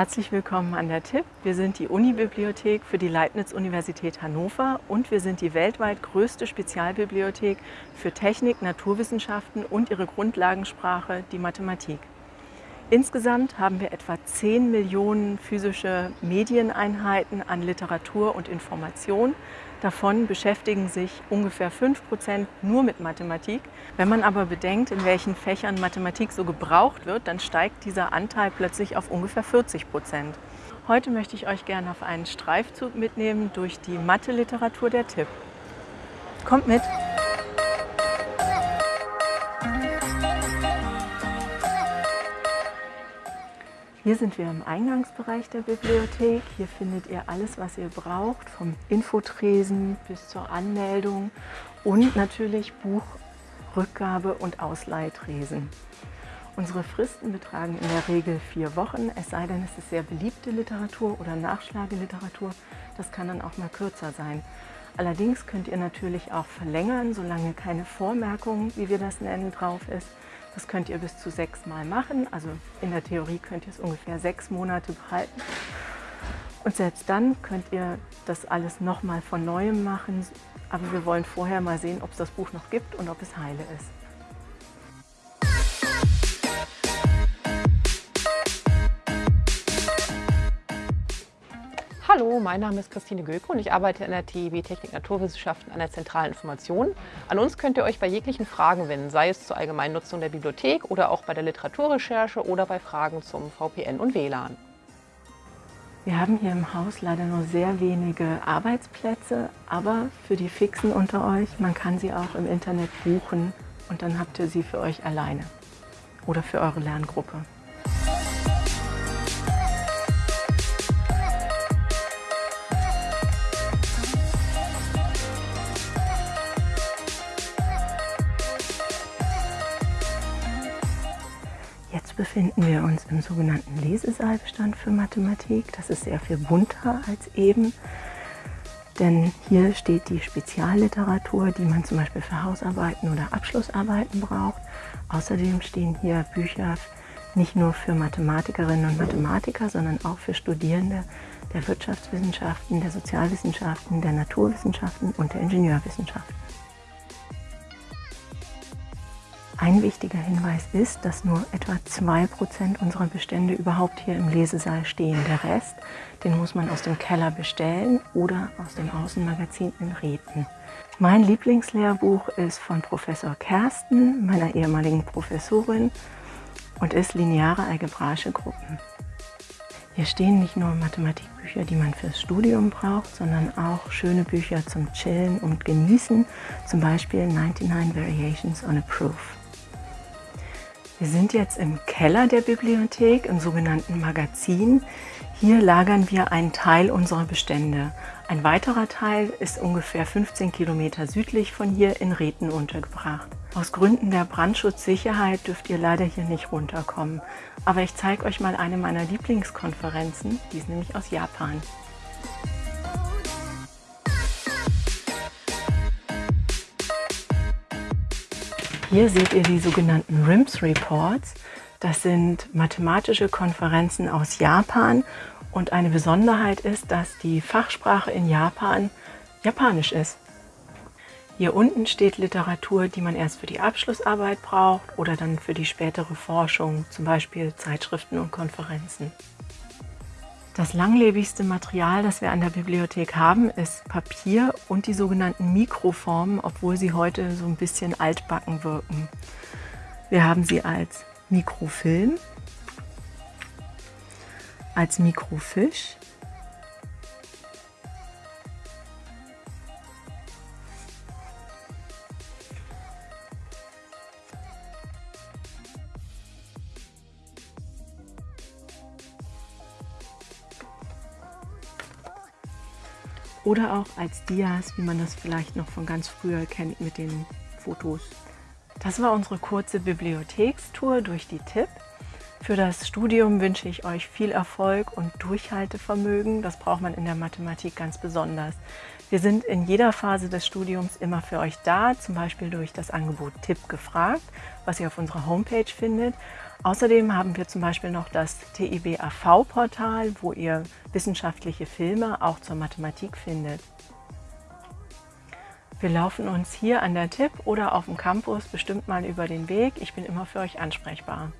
Herzlich willkommen an der TIP. Wir sind die Unibibliothek für die Leibniz-Universität Hannover und wir sind die weltweit größte Spezialbibliothek für Technik, Naturwissenschaften und ihre Grundlagensprache, die Mathematik. Insgesamt haben wir etwa 10 Millionen physische Medieneinheiten an Literatur und Information. Davon beschäftigen sich ungefähr 5 Prozent nur mit Mathematik. Wenn man aber bedenkt, in welchen Fächern Mathematik so gebraucht wird, dann steigt dieser Anteil plötzlich auf ungefähr 40 Prozent. Heute möchte ich euch gerne auf einen Streifzug mitnehmen durch die Mathe-Literatur der TIP. Kommt mit! Hier sind wir im Eingangsbereich der Bibliothek. Hier findet ihr alles, was ihr braucht, vom Infotresen bis zur Anmeldung und natürlich Buchrückgabe und Ausleihtresen. Unsere Fristen betragen in der Regel vier Wochen, es sei denn, es ist sehr beliebte Literatur oder Nachschlageliteratur. Das kann dann auch mal kürzer sein. Allerdings könnt ihr natürlich auch verlängern, solange keine Vormerkung, wie wir das nennen, drauf ist. Das könnt ihr bis zu sechs Mal machen. Also in der Theorie könnt ihr es ungefähr sechs Monate behalten. Und selbst dann könnt ihr das alles nochmal von Neuem machen. Aber wir wollen vorher mal sehen, ob es das Buch noch gibt und ob es heile ist. Hallo, mein Name ist Christine Göke und ich arbeite in der TIB Technik Naturwissenschaften an der zentralen Information. An uns könnt ihr euch bei jeglichen Fragen wenden, sei es zur allgemeinen Nutzung der Bibliothek oder auch bei der Literaturrecherche oder bei Fragen zum VPN und WLAN. Wir haben hier im Haus leider nur sehr wenige Arbeitsplätze, aber für die Fixen unter euch, man kann sie auch im Internet buchen und dann habt ihr sie für euch alleine oder für eure Lerngruppe. Befinden wir uns im sogenannten Lesesaalbestand für Mathematik. Das ist sehr viel bunter als eben, denn hier steht die Spezialliteratur, die man zum Beispiel für Hausarbeiten oder Abschlussarbeiten braucht. Außerdem stehen hier Bücher nicht nur für Mathematikerinnen und Mathematiker, sondern auch für Studierende der Wirtschaftswissenschaften, der Sozialwissenschaften, der Naturwissenschaften und der Ingenieurwissenschaften. Ein wichtiger Hinweis ist, dass nur etwa 2% unserer Bestände überhaupt hier im Lesesaal stehen. Der Rest, den muss man aus dem Keller bestellen oder aus dem Außenmagazin in Reten. Mein Lieblingslehrbuch ist von Professor Kersten, meiner ehemaligen Professorin, und ist Lineare algebraische Gruppen. Hier stehen nicht nur Mathematikbücher, die man fürs Studium braucht, sondern auch schöne Bücher zum Chillen und Genießen, zum Beispiel 99 Variations on a Proof. Wir sind jetzt im Keller der Bibliothek, im sogenannten Magazin. Hier lagern wir einen Teil unserer Bestände. Ein weiterer Teil ist ungefähr 15 Kilometer südlich von hier in Reten untergebracht. Aus Gründen der Brandschutzsicherheit dürft ihr leider hier nicht runterkommen. Aber ich zeige euch mal eine meiner Lieblingskonferenzen, die ist nämlich aus Japan. Hier seht ihr die sogenannten RIMS Reports. Das sind mathematische Konferenzen aus Japan und eine Besonderheit ist, dass die Fachsprache in Japan Japanisch ist. Hier unten steht Literatur, die man erst für die Abschlussarbeit braucht oder dann für die spätere Forschung, zum Beispiel Zeitschriften und Konferenzen. Das langlebigste Material, das wir an der Bibliothek haben, ist Papier und die sogenannten Mikroformen, obwohl sie heute so ein bisschen altbacken wirken. Wir haben sie als Mikrofilm, als Mikrofisch, oder auch als Dias, wie man das vielleicht noch von ganz früher kennt mit den Fotos. Das war unsere kurze Bibliothekstour durch die TIP. Für das Studium wünsche ich euch viel Erfolg und Durchhaltevermögen. Das braucht man in der Mathematik ganz besonders. Wir sind in jeder Phase des Studiums immer für euch da, zum Beispiel durch das Angebot Tipp gefragt, was ihr auf unserer Homepage findet. Außerdem haben wir zum Beispiel noch das TIB AV-Portal, wo ihr wissenschaftliche Filme auch zur Mathematik findet. Wir laufen uns hier an der TIP oder auf dem Campus bestimmt mal über den Weg. Ich bin immer für euch ansprechbar.